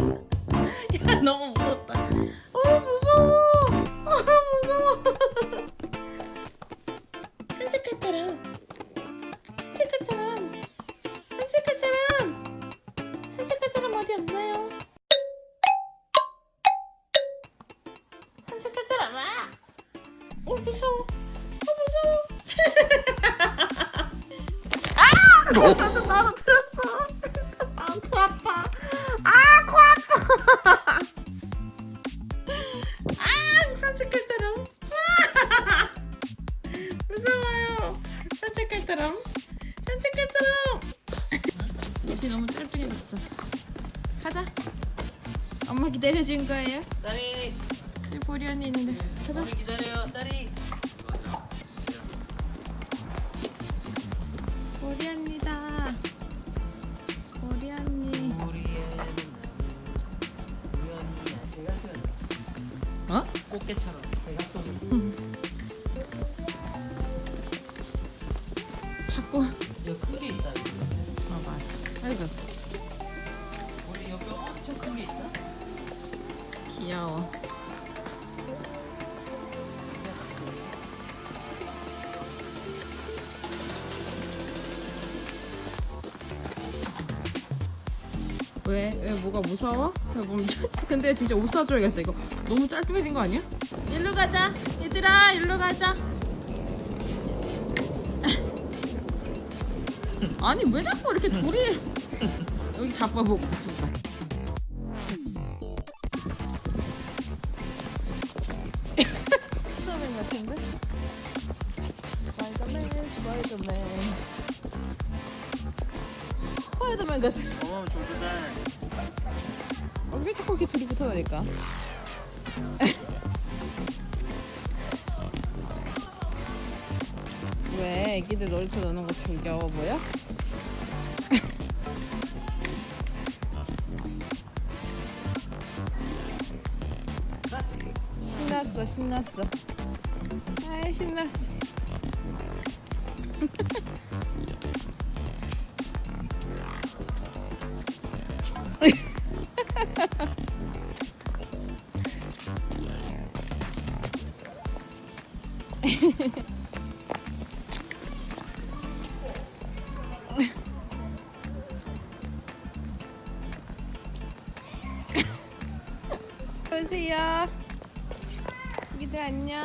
야 너무 무섭다. 어 무서워. 아 무서워. 산책할 때랑 산책할 때랑 산책할 때랑 산책할 때랑 어디 없나요? 산책할 때랑 와! 어 무서워. 어 무서워. 아! 어? 나도 떨어뜨 산책할 사람. 무서워요. 산책할 사람. 산책할 사람. 비 너무 갔어. 가자. 엄마 기다려준 거예요. 딸이 저기 보리 언니 있는데. 가자. 우리 기다려요 딸이 꽃게처럼 대각선 자꾸. 여기 끌이 있다 이거. 어 맞아. 아이고 우리 여기 엄청 큰 게 있다 귀여워. 왜? 왜 뭐가 무서워? 저 멈췄어. 근데 진짜 옷 사줘야겠다 이거. 너무 짤뚱해진 거 아니야? 일로 가자. 얘들아 일로 가자. 아니 왜 자꾸 이렇게 둘이 여기 잡아보고. 스파이더맨 같은데? 스파이더맨 스파이더맨 스파이더맨 같아 어, 왜 자꾸 이렇게 둘이 붙어다니까. 왜 애기들 놀이터 노는 거 즐겨워 보여? 신났어 신났어. 아이 신났어 보세요. 애기들 안녕.